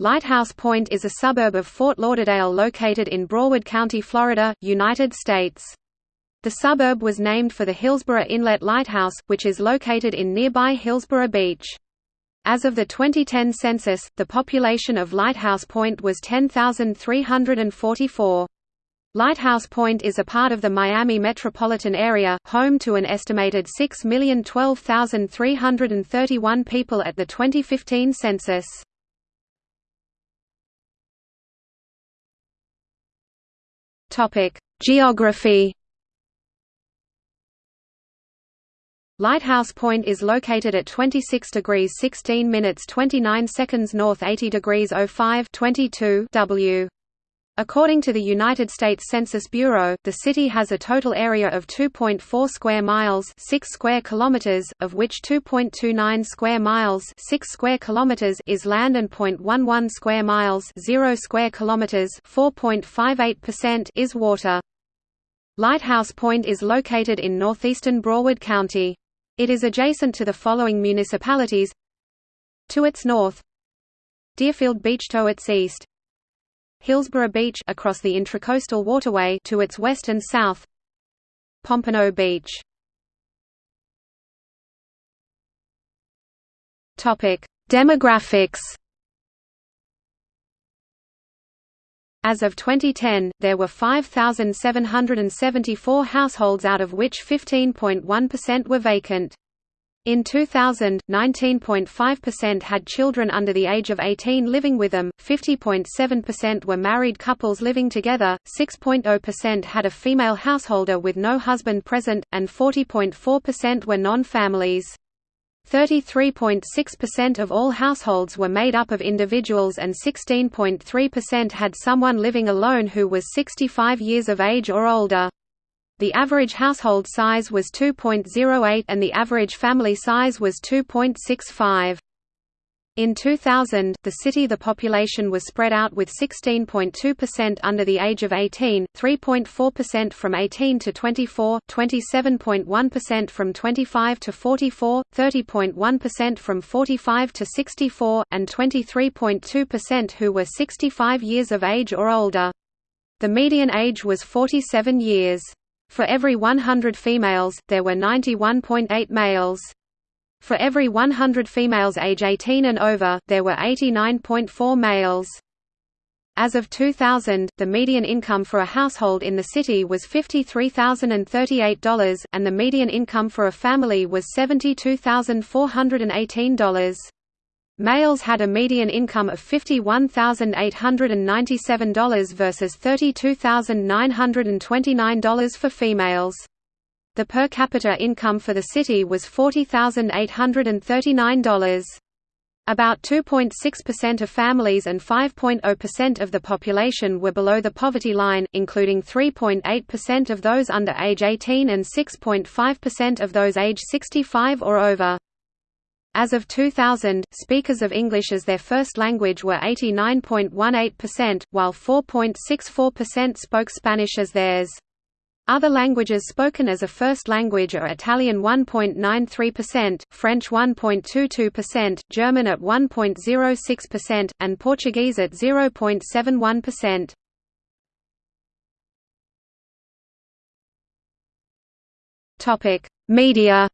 Lighthouse Point is a suburb of Fort Lauderdale located in Broward County, Florida, United States. The suburb was named for the Hillsboro Inlet Lighthouse, which is located in nearby Hillsboro Beach. As of the 2010 census, the population of Lighthouse Point was 10,344. Lighthouse Point is a part of the Miami metropolitan area, home to an estimated 6,012,331 people at the 2015 census. Topic: Geography. Lighthouse Point is located at 26 degrees 16 minutes 29 seconds north 80 degrees 05 22 W. According to the United States Census Bureau, the city has a total area of 2.4 square miles, 6 square kilometers, of which 2.29 square miles, 6 square kilometers is land and 0.11 square miles, 0 square kilometers, 4.58% is water. Lighthouse Point is located in northeastern Broward County. It is adjacent to the following municipalities: to its north, Deerfield Beach to its east, Hillsboro Beach across the Intracoastal Waterway to its west and south. Pompano Beach. Topic: Demographics. As of 2010, there were 5,774 households out of which 15.1% were vacant. In 2000, 19.5% had children under the age of 18 living with them, 50.7% were married couples living together, 6.0% had a female householder with no husband present, and 40.4% were non-families. 33.6% of all households were made up of individuals and 16.3% had someone living alone who was 65 years of age or older. The average household size was 2.08 and the average family size was 2.65. In 2000, the city the population was spread out with 16.2% under the age of 18, 3.4% from 18 to 24, 27.1% from 25 to 44, 30.1% from 45 to 64, and 23.2% who were 65 years of age or older. The median age was 47 years. For every 100 females, there were 91.8 males. For every 100 females age 18 and over, there were 89.4 males. As of 2000, the median income for a household in the city was $53,038, and the median income for a family was $72,418. Males had a median income of $51,897 versus $32,929 for females. The per capita income for the city was $40,839. About 2.6% of families and 5.0% of the population were below the poverty line, including 3.8% of those under age 18 and 6.5% of those age 65 or over. As of 2000, speakers of English as their first language were 89.18%, while 4.64% spoke Spanish as theirs. Other languages spoken as a first language are Italian 1.93%, French 1.22%, German at 1.06%, and Portuguese at 0.71%. Topic: Media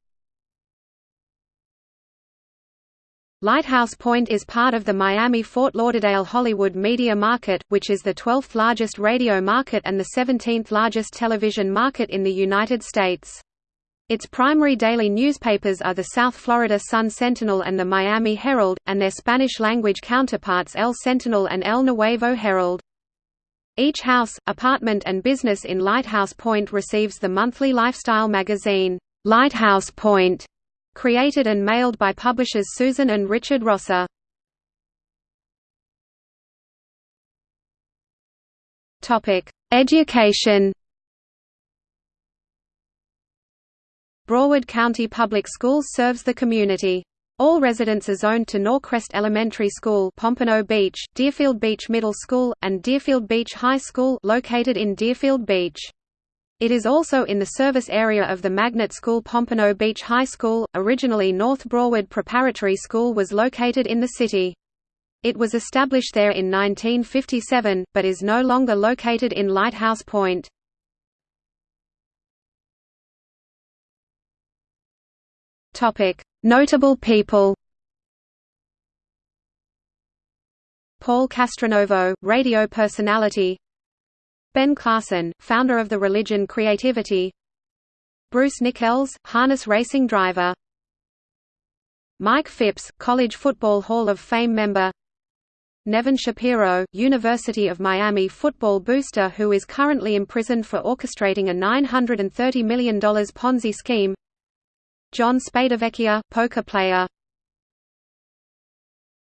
Lighthouse Point is part of the Miami-Fort Lauderdale-Hollywood media market, which is the 12th largest radio market and the 17th largest television market in the United States. Its primary daily newspapers are the South Florida Sun-Sentinel and the Miami Herald, and their Spanish-language counterparts El Sentinel and El Nuevo Herald. Each house, apartment and business in Lighthouse Point receives the monthly lifestyle magazine, Lighthouse Point, Created and mailed by publishers Susan and Richard Rosser. Education Broward County Public Schools serves the community. All residents are zoned to Norcrest Elementary School Pompano Beach, Deerfield Beach Middle School, and Deerfield Beach High School located in Deerfield Beach. It is also in the service area of the magnet school Pompano Beach High School. Originally North Broward Preparatory School was located in the city. It was established there in 1957, but is no longer located in Lighthouse Point. Notable people Paul Castronovo, radio personality Ben Klassen, founder of the religion Creativity. Bruce Nickells, harness racing driver. Mike Phipps, College Football Hall of Fame member. Nevin Shapiro, University of Miami football booster who is currently imprisoned for orchestrating a $930 million Ponzi scheme. John Spadavecchia, poker player